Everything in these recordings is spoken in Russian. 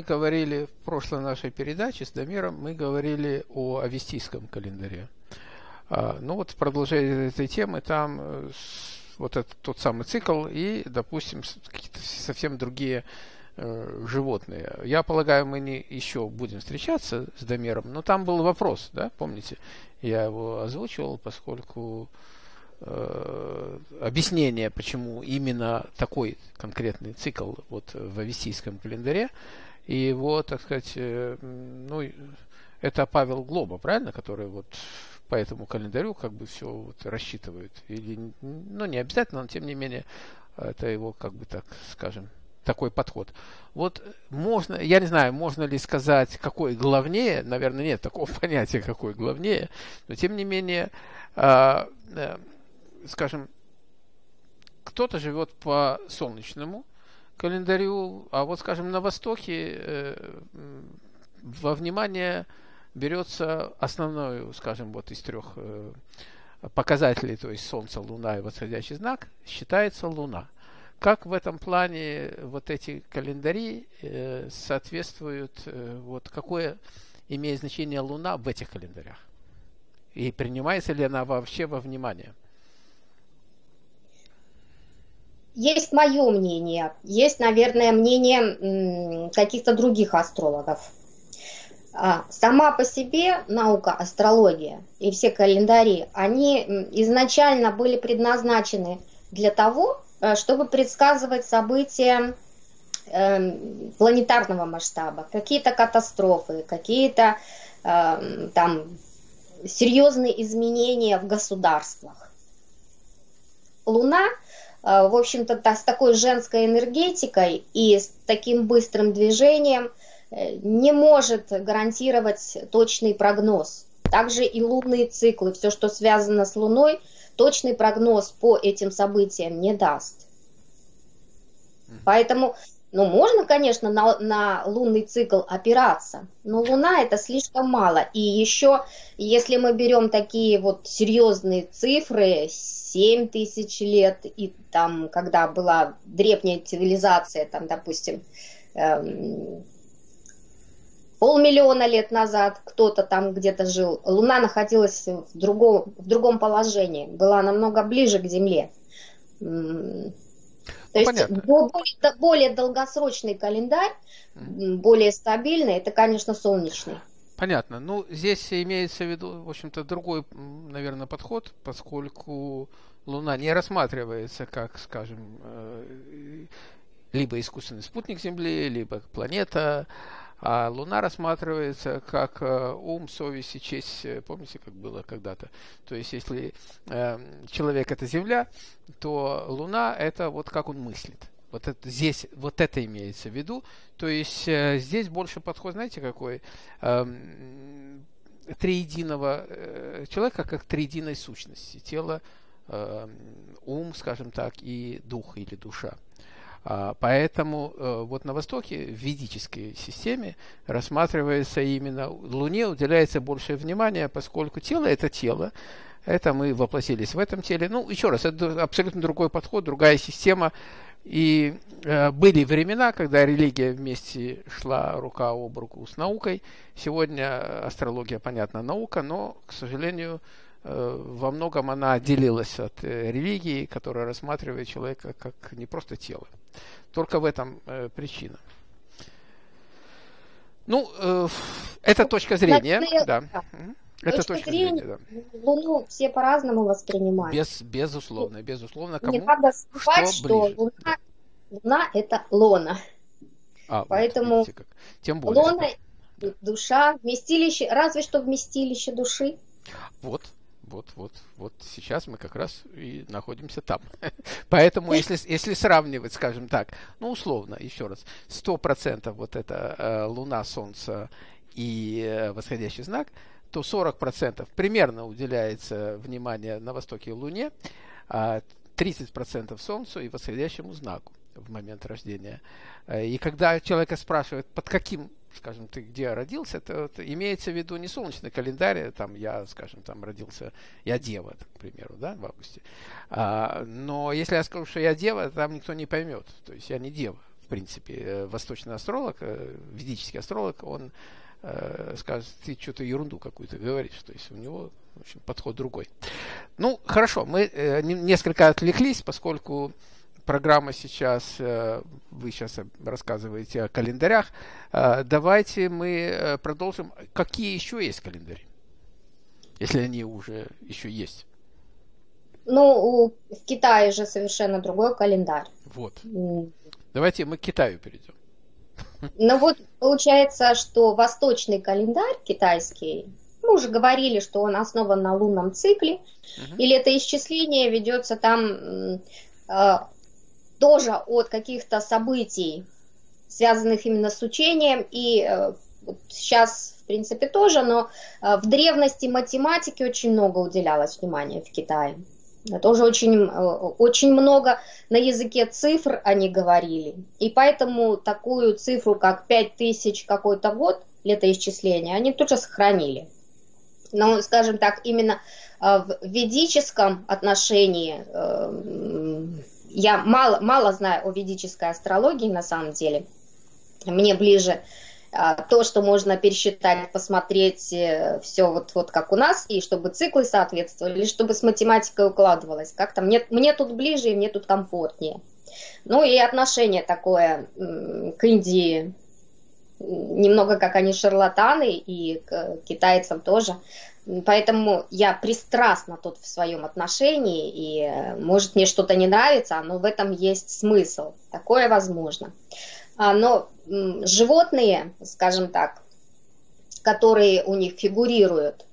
говорили в прошлой нашей передаче с Дамиром, мы говорили о авестийском календаре. А, ну вот продолжение этой темы там э, вот этот тот самый цикл и, допустим, какие-то совсем другие э, животные. Я полагаю, мы не еще будем встречаться с Дамером, но там был вопрос, да, помните? Я его озвучивал, поскольку э, объяснение, почему именно такой конкретный цикл вот в авестийском календаре, и его, так сказать, э, ну, это Павел Глоба, правильно, который вот по этому календарю как бы все вот рассчитывают. Или, ну, не обязательно, но тем не менее, это его, как бы так скажем, такой подход. Вот можно, я не знаю, можно ли сказать, какой главнее, наверное, нет такого понятия, какой главнее, но тем не менее, э, э, скажем, кто-то живет по солнечному календарю, а вот, скажем, на Востоке э, во внимание берется основной, скажем, вот из трех э, показателей, то есть Солнце, Луна и восходящий знак, считается Луна. Как в этом плане вот эти календари э, соответствуют, вот какое имеет значение Луна в этих календарях? И принимается ли она вообще во внимание? Есть мое мнение, есть, наверное, мнение каких-то других астрологов. А, сама по себе наука, астрология и все календари, они изначально были предназначены для того, э, чтобы предсказывать события эм, планетарного масштаба, какие-то катастрофы, какие-то эм, там серьезные изменения в государствах. Луна, в общем-то, с такой женской энергетикой и с таким быстрым движением – не может гарантировать точный прогноз. Также и лунные циклы, все, что связано с Луной, точный прогноз по этим событиям не даст. Поэтому, ну, можно, конечно, на, на лунный цикл опираться, но Луна это слишком мало. И еще, если мы берем такие вот серьезные цифры, 7 тысяч лет, и там, когда была древняя цивилизация, там, допустим, эм, полмиллиона лет назад кто-то там где-то жил. Луна находилась в другом, в другом положении, была намного ближе к Земле. То ну, есть Понятно. более, более долгосрочный календарь, более стабильный, это, конечно, солнечный. Понятно. Ну, здесь имеется в виду, в общем-то, другой, наверное, подход, поскольку Луна не рассматривается как, скажем, э, либо искусственный спутник Земли, либо планета, а Луна рассматривается как э, ум, совесть и честь. Э, помните, как было когда-то? То есть, если э, человек это Земля, то Луна это вот как он мыслит. Вот это, здесь вот это имеется в виду. То есть здесь больше подход, знаете, какой? Э, триединого человека как триединой сущности. Тело, э, ум, скажем так, и дух или душа. А, поэтому э, вот на Востоке в ведической системе рассматривается именно Луне уделяется большее внимание, поскольку тело это тело, это мы воплотились в этом теле. Ну, еще раз, это абсолютно другой подход, другая система. И э, были времена, когда религия вместе шла рука об руку с наукой. Сегодня астрология, понятно, наука, но, к сожалению, Э, во многом она отделилась от э, религии, которая рассматривает человека как не просто тело. Только в этом э, причина. Ну, э, это точка зрения, да. Это точка, точка зрения, да. Луну все по-разному воспринимают. Без, безусловно, безусловно. Кому Не надо забывать, что, что Луна, Луна это лона. А, Поэтому вот, как. Тем более. Лона, душа, вместилище, разве что вместилище души. Вот, вот, вот, вот сейчас мы как раз и находимся там. Поэтому, если, если сравнивать, скажем так, ну, условно, еще раз, 100% вот это э, Луна, Солнце и э, восходящий знак, то 40% примерно уделяется внимание на востоке Луне, а 30% Солнцу и восходящему знаку в момент рождения. Э, и когда человека спрашивают, под каким скажем, ты где родился, это, это имеется в виду не солнечный календарь, там я, скажем, там родился, я дева, к примеру, да, в августе. А, но если я скажу, что я дева, там никто не поймет. То есть я не дева принципе. Восточный астролог, ведический астролог, он скажет, ты что-то ерунду какую-то говоришь. То есть у него в общем, подход другой. Ну, хорошо, мы несколько отвлеклись, поскольку программа сейчас, вы сейчас рассказываете о календарях. Давайте мы продолжим. Какие еще есть календари? Если они уже еще есть. Ну, в Китае же совершенно другой календарь. Вот. Давайте мы к Китаю перейдем. Ну вот получается, что восточный календарь китайский, мы уже говорили, что он основан на лунном цикле, угу. или это исчисление ведется там э, тоже от каких-то событий, связанных именно с учением, и э, сейчас, в принципе, тоже, но э, в древности математике очень много уделялось внимания в Китае. Тоже очень, э, очень много на языке цифр они говорили. И поэтому такую цифру, как 5000 какой-то год, летоисчисления, они тоже сохранили. Но, скажем так, именно в ведическом отношении я мало, мало знаю о ведической астрологии на самом деле. Мне ближе а, то, что можно пересчитать, посмотреть э, все вот, вот как у нас, и чтобы циклы соответствовали, чтобы с математикой укладывалось. Как-то мне, мне тут ближе и мне тут комфортнее. Ну и отношение такое к Индии, немного как они шарлатаны, и к китайцам тоже. Поэтому я пристрастна тут в своем отношении, и э, может мне что-то не нравится, но в этом есть смысл. Такое возможно. А, но животные, скажем так, которые у них фигурируют,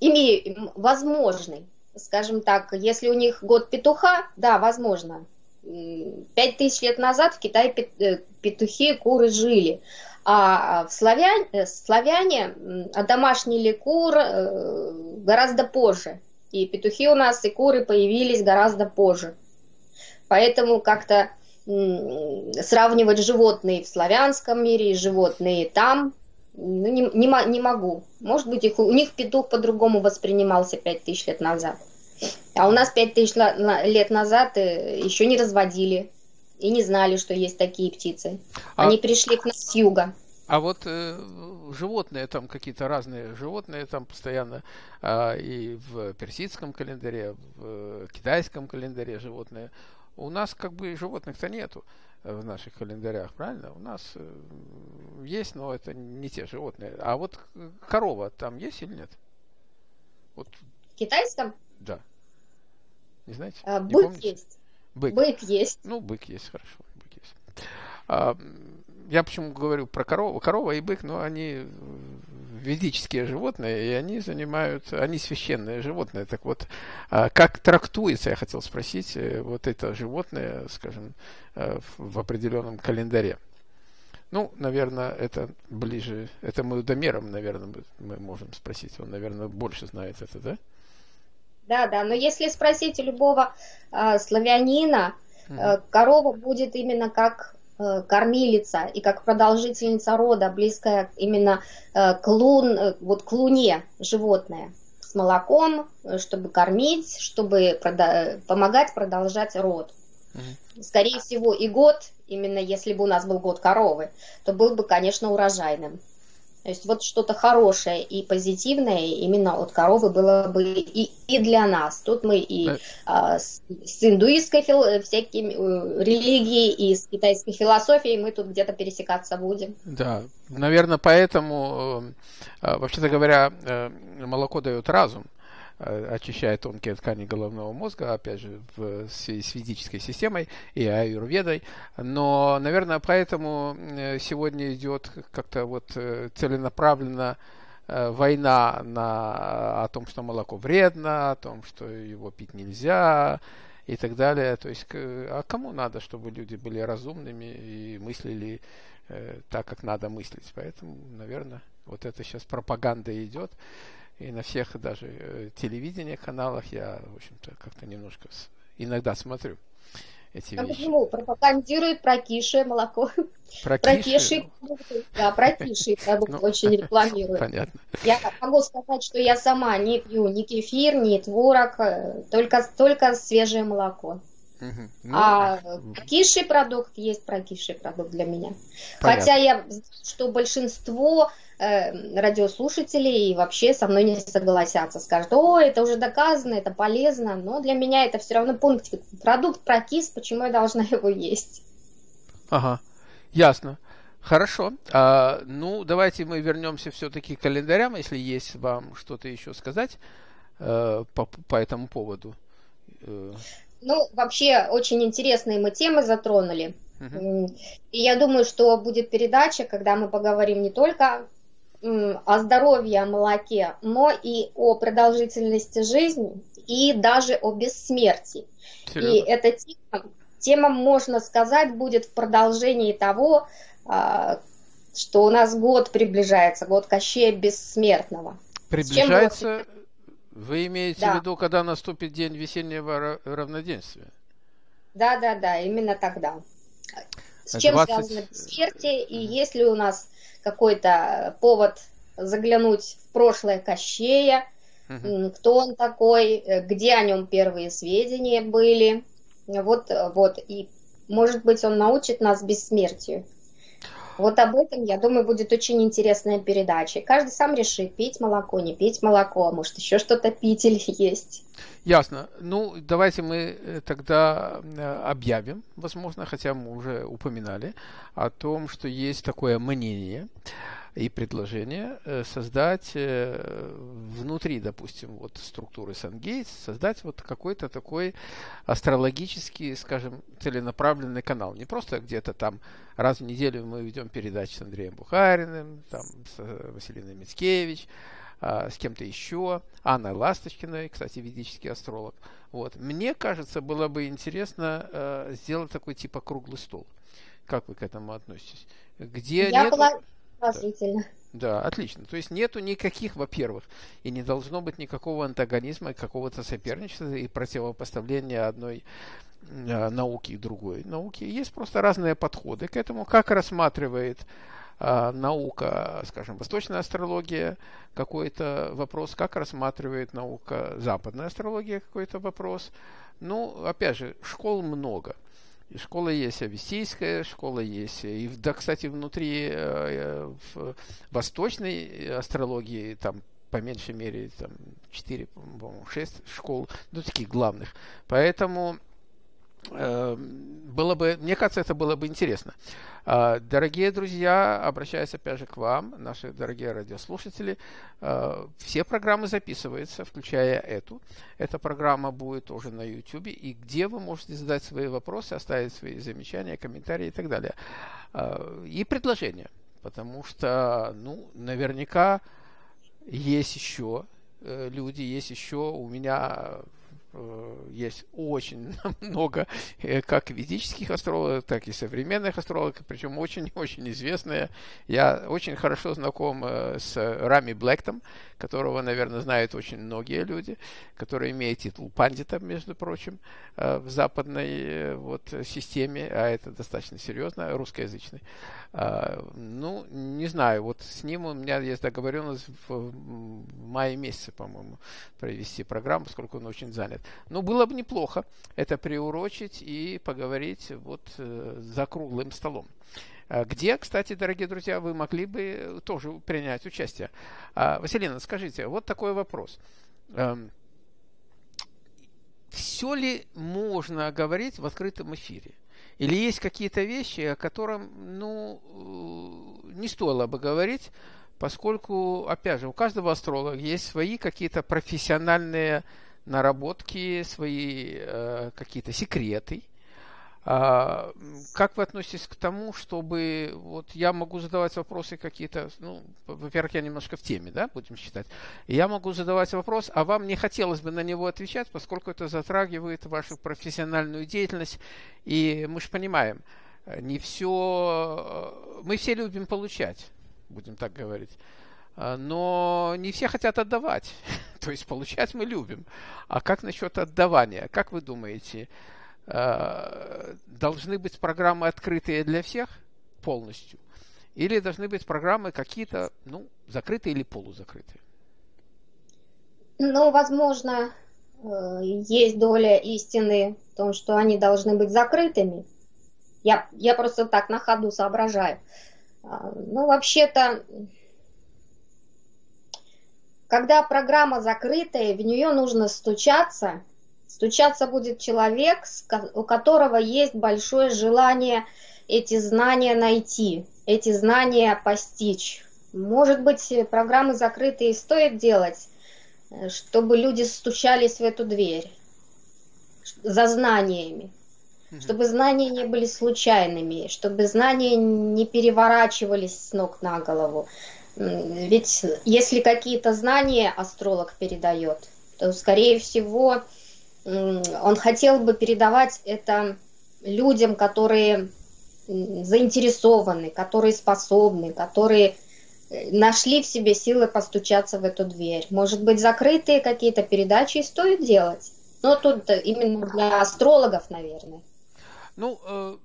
имеют возможный, скажем так, если у них год петуха, да, возможно. Пять тысяч лет назад в Китае э, петухи, куры жили. А в славяне, э, славяне домашнили кур э, гораздо позже. И петухи у нас и куры появились гораздо позже. Поэтому как-то сравнивать животные в славянском мире и животные там, ну, не, не, не могу. Может быть, их, у них петух по-другому воспринимался 5000 лет назад. А у нас 5000 лет назад э, еще не разводили и не знали, что есть такие птицы. А Они пришли к нам с юга. А вот э, животные там какие-то разные животные там постоянно э, и в персидском календаре, в э, китайском календаре животные. У нас как бы животных-то нету э, в наших календарях, правильно? У нас э, есть, но это не те животные. А вот корова там есть или нет? Вот. В китайском? Да. Не знаете? А, не бык помните? есть. Бык. бык есть. Ну, бык есть, хорошо. Бык есть. А, я почему говорю про корову? Корова и бык, но они ведические животные, и они занимают, они священные животные. Так вот, а как трактуется, я хотел спросить, э, вот это животное, скажем, э, в определенном календаре? Ну, наверное, это ближе, это мы Дамером, наверное, мы можем спросить. Он, наверное, больше знает это, да? Да, да, но если спросить любого э, славянина, э, корова будет именно как Э, кормилица и как продолжительница рода, близкая именно э, к, лун, э, вот к луне животное с молоком, чтобы кормить, чтобы прода- помогать продолжать род. Угу. Скорее всего, и год, именно если бы у нас был год коровы, то был бы, конечно, урожайным. То есть вот что-то хорошее и позитивное именно от коровы было бы и, и для нас. Тут мы и а, с, с индуистской фил, всякими э, религией, и с китайской философией мы тут где-то пересекаться будем. Да, наверное, поэтому, э, э, вообще-то говоря, молоко дает разум. Э, очищает тонкие ткани головного мозга, опять же, в связи с физической системой и аюрведой. Но, наверное, поэтому э, сегодня идет как-то вот э, целенаправленно война на, о том, что молоко вредно, о том, что его пить нельзя и так далее. То есть, а кому надо, чтобы люди были разумными и мыслили так, как надо мыслить? Поэтому, наверное, вот это сейчас пропаганда идет и на всех даже э, телевидения каналах я, в общем-то, как-то немножко с, иногда смотрю эти а вещи. Почему? Пропагандирует прокисшее молоко. Прокисшее? Да, прокисший продукт ну, очень рекламирует. Понятно. Я могу сказать, что я сама не пью ни кефир, ни творог, э, только, только свежее молоко. Угу. Ну, а прокисший продукт есть прокисший продукт для меня. Понятно. Хотя я знаю, что большинство э, радиослушателей вообще со мной не согласятся. Скажут, о, это уже доказано, это полезно. Но для меня это все равно пункт. Продукт прокис, почему я должна его есть? Ага, ясно. Хорошо. А, ну, давайте мы вернемся все-таки к календарям, если есть вам что-то еще сказать э, по, по этому поводу. Э. Ну, вообще, очень интересные мы темы затронули. Угу. И я думаю, что будет передача, когда мы поговорим не только о здоровье, о молоке, но и о продолжительности жизни и даже о бессмертии. Серьезно? И эта тема, тема, можно сказать, будет в продолжении того, а, что у нас год приближается, год Кощея Бессмертного. Приближается, вы имеете да. в виду, когда наступит день весеннего равноденствия? Да, да, да, именно тогда. С чем 20... связано бессмертие, и есть ли у нас какой-то повод заглянуть в прошлое Кощея, угу. кто он такой, где о нем первые сведения были. Вот, вот, и может быть он научит нас бессмертию. Вот об этом, я думаю, будет очень интересная передача. Каждый сам решит, пить молоко, не пить молоко, а может еще что-то пить или есть. Ясно. Ну, давайте мы э, тогда э, объявим, возможно, хотя мы уже упоминали, о том, что есть такое мнение, и предложение э, создать э, внутри, допустим, вот структуры Сангейтс, создать вот какой-то такой астрологический, скажем, целенаправленный канал. Не просто где-то там раз в неделю мы ведем передачи с Андреем Бухариным, там с э, Василиной Мицкевич, а, с кем-то еще, Анной Ласточкиной, кстати, ведический астролог. Вот. Мне кажется, было бы интересно э, сделать такой типа круглый стол. Как вы к этому относитесь? Где Я нету... была Положительно. Да, отлично. То есть нету никаких, во-первых, и не должно быть никакого антагонизма, какого-то соперничества и противопоставления одной э, науки и другой науки. Есть просто разные подходы к этому, как рассматривает э, наука, скажем, восточная астрология какой-то вопрос, как рассматривает наука западная астрология какой-то вопрос. Ну, опять же, школ много. Школа есть авестийская, школа есть. И, да, кстати, внутри э, в восточной астрологии там по меньшей мере там 4, по-моему, 6 школ, ну, таких главных. Поэтому э, было бы, мне кажется, это было бы интересно. А, дорогие друзья, обращаюсь опять же к вам, наши дорогие радиослушатели. А, все программы записываются, включая эту. Эта программа будет тоже на YouTube, и где вы можете задать свои вопросы, оставить свои замечания, комментарии и так далее. А, и предложения, потому что, ну, наверняка есть еще э, люди, есть еще у меня есть очень много э, как ведических астрологов, так и современных астрологов, причем очень-очень известные. Я очень хорошо знаком э, с Рами Блэктом, которого, наверное, знают очень многие люди, который имеет титул пандита, между прочим, в западной вот, системе, а это достаточно серьезно, русскоязычный. А, ну, не знаю, вот с ним у меня есть договоренность в мае месяце, по-моему, провести программу, поскольку он очень занят. Но было бы неплохо это приурочить и поговорить вот э, за круглым столом. А где, кстати, дорогие друзья, вы могли бы тоже принять участие. А, Василина, скажите, вот такой вопрос. Эм, Все ли можно говорить в открытом эфире? Или есть какие-то вещи, о которых, ну, э, не стоило бы говорить, поскольку, опять же, у каждого астролога есть свои какие-то профессиональные наработки, свои э, какие-то секреты. А, как вы относитесь к тому, чтобы вот я могу задавать вопросы какие-то, ну, во-первых, я немножко в теме, да, будем считать. Я могу задавать вопрос, а вам не хотелось бы на него отвечать, поскольку это затрагивает вашу профессиональную деятельность, и мы же понимаем, не все, мы все любим получать, будем так говорить. Но не все хотят отдавать. То есть получать мы любим. А как насчет отдавания? Как вы думаете, Э, должны быть программы открытые для всех полностью, или должны быть программы какие-то, ну, закрытые или полузакрытые? Ну, возможно, э, есть доля истины в том, что они должны быть закрытыми. Я, я просто так на ходу соображаю. А, ну, вообще-то, когда программа закрытая, в нее нужно стучаться. Стучаться будет человек, у которого есть большое желание эти знания найти, эти знания постичь. Может быть, программы закрытые стоит делать, э, чтобы люди стучались в эту дверь за знаниями, чтобы знания не были случайными, чтобы знания не переворачивались с ног на голову. Ведь если какие-то знания астролог передает, то, скорее всего, он хотел бы передавать это людям, которые заинтересованы, которые способны, которые э, нашли в себе силы постучаться в эту дверь. Может быть, закрытые какие-то передачи стоит делать? Но тут именно для астрологов, наверное. Ну, э,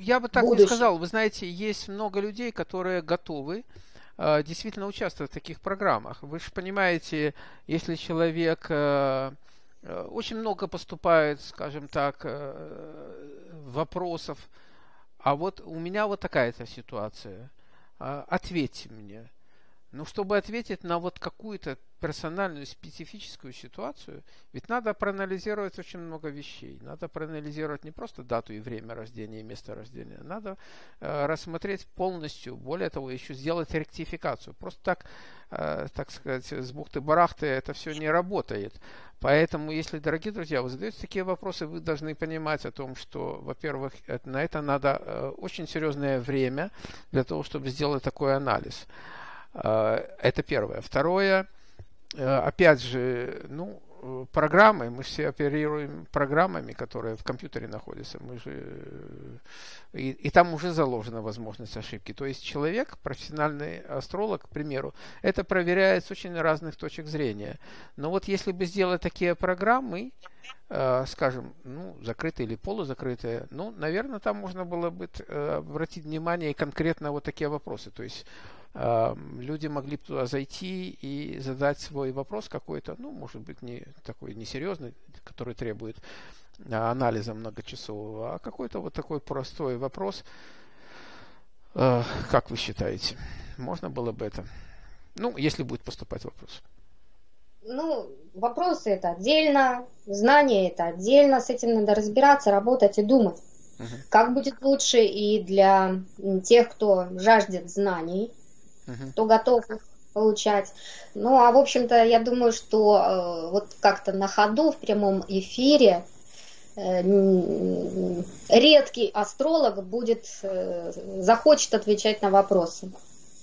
я бы так Будущее. не сказал. Вы знаете, есть много людей, которые готовы э, действительно участвовать в таких программах. Вы же понимаете, если человек очень много поступает, скажем так, вопросов, а вот у меня вот такая-то ситуация. А, ответьте мне. Ну, чтобы ответить на вот какую-то персональную, специфическую ситуацию, ведь надо проанализировать очень много вещей. Надо проанализировать не просто дату и время рождения и место рождения. Надо э, рассмотреть полностью, более того, еще сделать ректификацию. Просто так, э, так сказать, с бухты-барахты это все не работает. Поэтому, если, дорогие друзья, вы задаете такие вопросы, вы должны понимать о том, что, во-первых, на это надо э, очень серьезное время для того, чтобы сделать такой анализ. Э, это первое. Второе, опять же, ну, программы, мы все оперируем программами, которые в компьютере находятся, мы же, и, и там уже заложена возможность ошибки. То есть человек, профессиональный астролог, к примеру, это проверяет с очень разных точек зрения. Но вот если бы сделать такие программы, э, скажем, ну, закрытые или полузакрытые, ну, наверное, там можно было бы э, обратить внимание конкретно вот такие вопросы. То есть люди могли бы туда зайти и задать свой вопрос какой-то, ну, может быть, не такой несерьезный, который требует а, анализа многочасового, а какой-то вот такой простой вопрос. А, как вы считаете, можно было бы это? Ну, если будет поступать вопрос. Ну, вопросы это отдельно, знания это отдельно, с этим надо разбираться, работать и думать. Угу. Как будет лучше и для тех, кто жаждет знаний, угу. кто готов получать. Ну, а в общем-то, я думаю, что э, вот как-то на ходу в прямом эфире э, редкий астролог будет э, захочет отвечать на вопросы.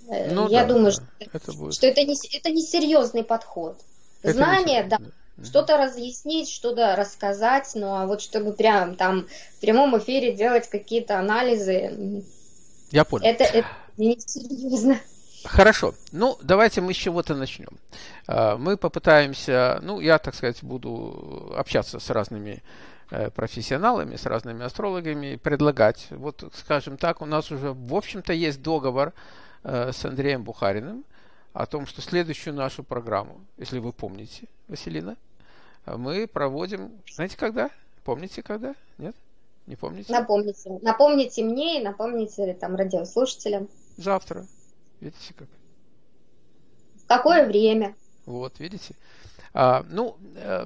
Э, ну, я да, думаю, что, это, будет. что это не это не серьезный подход. Это Знание, да, да. что-то разъяснить, что-то рассказать, ну а вот чтобы прям там в прямом эфире делать какие-то анализы. Я понял. Это, это не серьезно. Хорошо. Ну, давайте мы с чего-то начнем. А, мы попытаемся, ну, я, так сказать, буду общаться с разными э, профессионалами, с разными астрологами, предлагать. Вот, скажем так, у нас уже, в общем-то, есть договор э, с Андреем Бухариным о том, что следующую нашу программу, если вы помните, Василина, мы проводим, знаете, когда? Помните, когда? Нет? Не помните? Напомните. Напомните мне и напомните там радиослушателям. Завтра. Видите как? Какое время? Вот, видите? А, ну, э,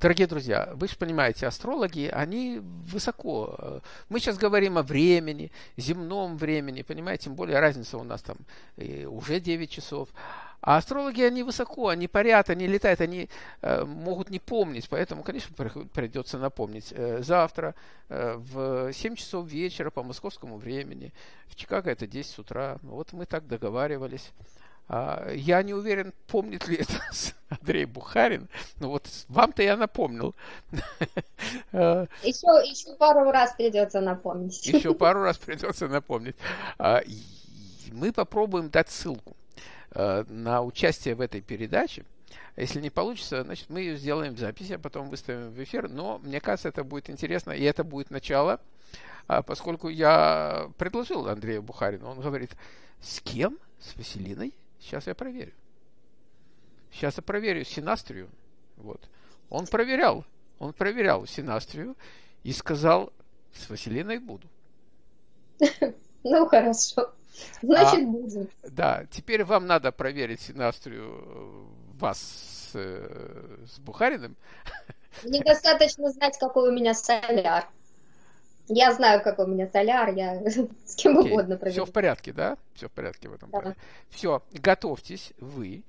дорогие друзья, вы же понимаете, астрологи, они высоко. Мы сейчас говорим о времени, земном времени, понимаете, тем более разница у нас там уже 9 часов. А астрологи, они высоко, они парят, они летают, они э, могут не помнить, поэтому, конечно, придется напомнить. Э, завтра э, в 7 часов вечера по московскому времени, в Чикаго это 10 утра, вот мы так договаривались. А, я не уверен, помнит ли это Андрей Бухарин. Ну вот вам-то я напомнил. Еще, еще пару раз придется напомнить. Еще пару раз придется напомнить. А, мы попробуем дать ссылку а, на участие в этой передаче. Если не получится, значит, мы ее сделаем в записи, а потом выставим в эфир. Но мне кажется, это будет интересно, и это будет начало, поскольку я предложил Андрею Бухарину. Он говорит, с кем? С Василиной? Сейчас я проверю. Сейчас я проверю синастрию. Вот. Он проверял, он проверял синастрию и сказал, с Василиной буду. Ну, хорошо. Значит, а, будем. Да, теперь вам надо проверить синастрию э, вас с, э, с Бухариным. Недостаточно знать, какой у меня соляр. Я знаю, какой у меня соляр, я с кем okay. угодно проверю. Все в порядке, да? Все в порядке в этом да. плане. Все, готовьтесь вы,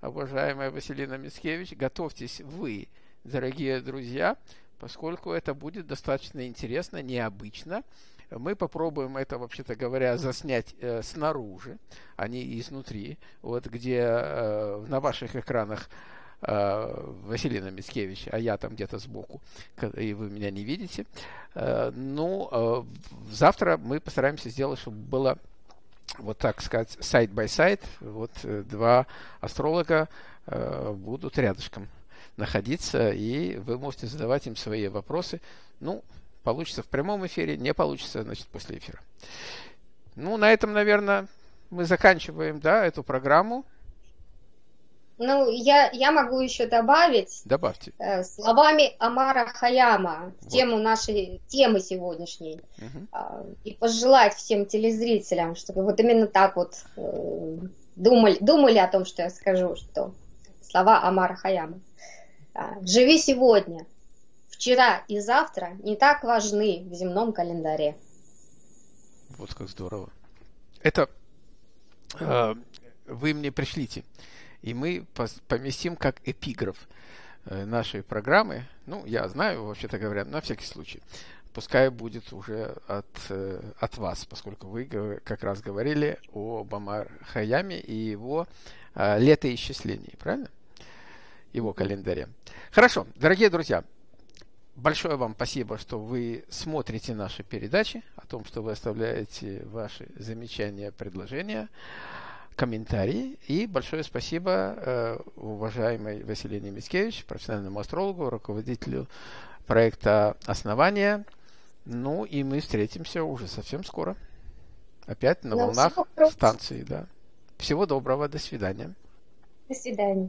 уважаемая Василина Мицкевич, готовьтесь вы, дорогие друзья, поскольку это будет достаточно интересно, необычно. Мы попробуем это, вообще-то говоря, заснять э, снаружи, а не изнутри. Вот где э, на ваших экранах Василина Мицкевич, а я там где-то сбоку, и вы меня не видите. Э, ну, э, завтра мы постараемся сделать, чтобы было вот так сказать, side-by-side, вот э, два астролога э, будут рядышком находиться, и вы можете задавать им свои вопросы. Ну, Получится в прямом эфире, не получится, значит, после эфира. Ну, на этом, наверное, мы заканчиваем, да, эту программу. Ну, я, я могу еще добавить. Добавьте. Э, словами Амара Хаяма в вот. тему нашей темы сегодняшней. Угу. Э, и пожелать всем телезрителям, чтобы вот именно так вот э, думали, думали о том, что я скажу, что слова Амара Хаяма. Э, Живи сегодня, вчера и завтра не так важны в земном календаре. Вот как здорово. Это э, вы мне пришлите, и мы поместим как эпиграф э, нашей программы. Ну, я знаю, вообще-то говоря, на всякий случай. Пускай будет уже от, э, от вас, поскольку вы как раз говорили о Бамар Хаяме и его э, летоисчислении, правильно? Его календаре. Хорошо, дорогие друзья, Большое вам спасибо, что вы смотрите наши передачи, о том, что вы оставляете ваши замечания, предложения, комментарии. И большое спасибо э, уважаемой Василине Мицкевич, профессиональному астрологу, руководителю проекта «Основание». Ну и мы встретимся уже совсем скоро. Опять на ну, волнах станции. Да. Всего доброго, до свидания. До свидания.